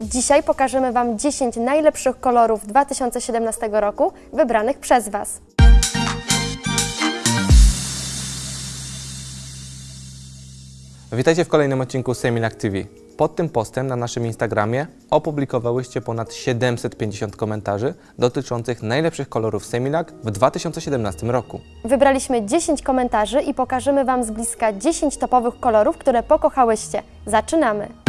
Dzisiaj pokażemy Wam 10 najlepszych kolorów 2017 roku wybranych przez Was. Witajcie w kolejnym odcinku Semilac TV. Pod tym postem na naszym Instagramie opublikowałyście ponad 750 komentarzy dotyczących najlepszych kolorów Semilac w 2017 roku. Wybraliśmy 10 komentarzy i pokażemy Wam z bliska 10 topowych kolorów, które pokochałyście. Zaczynamy!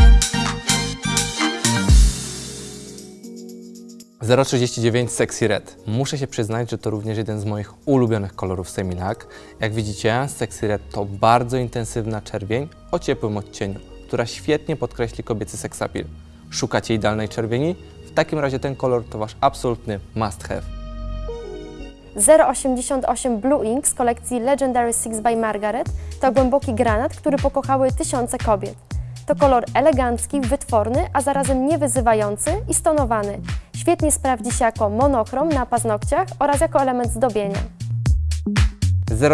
039 Sexy Red. Muszę się przyznać, że to również jeden z moich ulubionych kolorów Semilac. Jak widzicie, Sexy Red to bardzo intensywna czerwień o ciepłym odcieniu, która świetnie podkreśli kobiecy seksapil. Szukacie idealnej czerwieni? W takim razie ten kolor to Wasz absolutny must have. 088 Blue Ink z kolekcji Legendary Six by Margaret to głęboki granat, który pokochały tysiące kobiet. To kolor elegancki, wytworny, a zarazem niewyzywający i stonowany. Świetnie sprawdzi się jako monochrom na paznokciach oraz jako element zdobienia.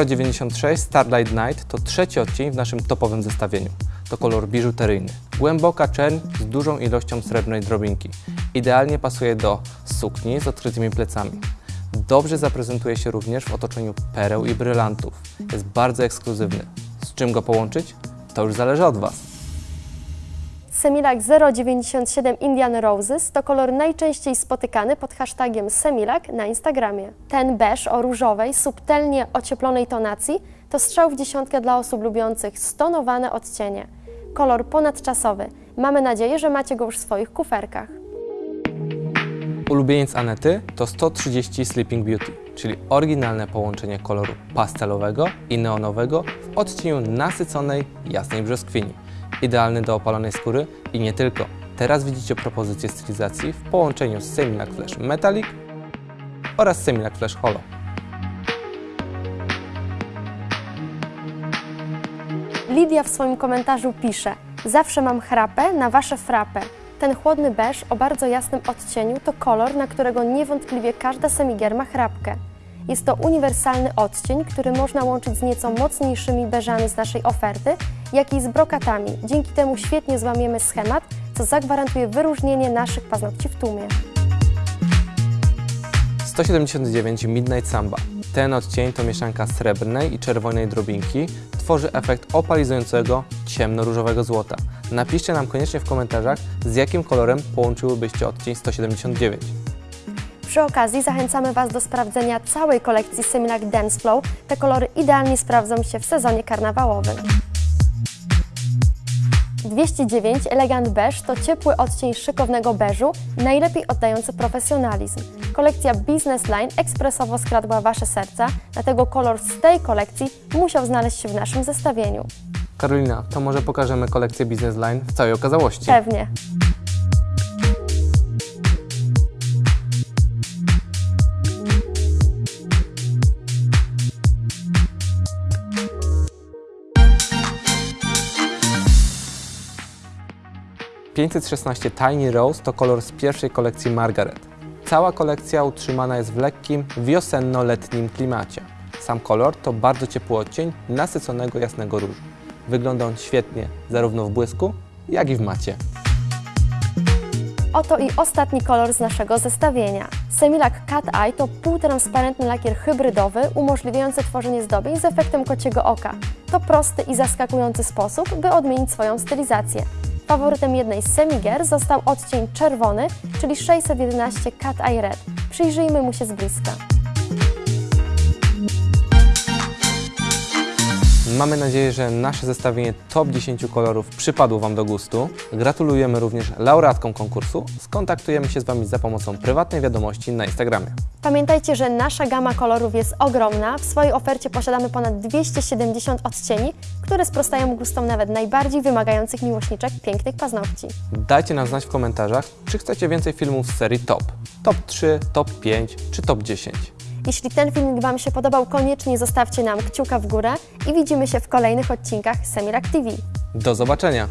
096 Starlight Night to trzeci odcień w naszym topowym zestawieniu. To kolor biżuteryjny. Głęboka czerń z dużą ilością srebrnej drobinki. Idealnie pasuje do sukni z odkrytymi plecami. Dobrze zaprezentuje się również w otoczeniu pereł i brylantów. Jest bardzo ekskluzywny. Z czym go połączyć? To już zależy od Was. Semilac 097 Indian Roses to kolor najczęściej spotykany pod hashtagiem Semilac na Instagramie. Ten beż o różowej, subtelnie ocieplonej tonacji to strzał w dziesiątkę dla osób lubiących stonowane odcienie. Kolor ponadczasowy. Mamy nadzieję, że macie go już w swoich kuferkach. Ulubieniec Anety to 130 Sleeping Beauty, czyli oryginalne połączenie koloru pastelowego i neonowego w odcieniu nasyconej, jasnej brzoskwini. Idealny do opalonej skóry i nie tylko. Teraz widzicie propozycję stylizacji w połączeniu z Semilac Flash Metallic oraz Semilac Flash Holo. Lidia w swoim komentarzu pisze Zawsze mam chrapę na Wasze frapę. Ten chłodny beż o bardzo jasnym odcieniu to kolor, na którego niewątpliwie każda semigier ma chrapkę. Jest to uniwersalny odcień, który można łączyć z nieco mocniejszymi beżami z naszej oferty, jak i z brokatami. Dzięki temu świetnie złamiemy schemat, co zagwarantuje wyróżnienie naszych paznokci w tłumie. 179 Midnight Samba. Ten odcień to mieszanka srebrnej i czerwonej drobinki. Tworzy efekt opalizującego, ciemno-różowego złota. Napiszcie nam koniecznie w komentarzach, z jakim kolorem połączyłybyście odcień 179. Przy okazji zachęcamy Was do sprawdzenia całej kolekcji Semilac Dance Flow. Te kolory idealnie sprawdzą się w sezonie karnawałowym. 209 Elegant Beige to ciepły odcień szykownego beżu, najlepiej oddający profesjonalizm. Kolekcja Business Line ekspresowo skradła Wasze serca, dlatego kolor z tej kolekcji musiał znaleźć się w naszym zestawieniu. Karolina, to może pokażemy kolekcję Business Line w całej okazałości. Pewnie. 516 Tiny Rose to kolor z pierwszej kolekcji Margaret. Cała kolekcja utrzymana jest w lekkim, wiosenno-letnim klimacie. Sam kolor to bardzo ciepły odcień nasyconego jasnego różu. Wygląda on świetnie zarówno w błysku, jak i w macie. Oto i ostatni kolor z naszego zestawienia. Semilac Cat Eye to półtransparentny lakier hybrydowy umożliwiający tworzenie zdobień z efektem kociego oka. To prosty i zaskakujący sposób, by odmienić swoją stylizację. Faworytem jednej z semigier został odcień czerwony, czyli 611 Cat Eye Red. Przyjrzyjmy mu się z bliska. Mamy nadzieję, że nasze zestawienie top 10 kolorów przypadło Wam do gustu. Gratulujemy również laureatkom konkursu. Skontaktujemy się z Wami za pomocą prywatnej wiadomości na Instagramie. Pamiętajcie, że nasza gama kolorów jest ogromna. W swojej ofercie posiadamy ponad 270 odcieni, które sprostają gustom nawet najbardziej wymagających miłośniczek pięknych paznokci. Dajcie nam znać w komentarzach, czy chcecie więcej filmów z serii top. Top 3, top 5 czy top 10. Jeśli ten filmik Wam się podobał, koniecznie zostawcie nam kciuka w górę i widzimy się w kolejnych odcinkach Semirak TV. Do zobaczenia!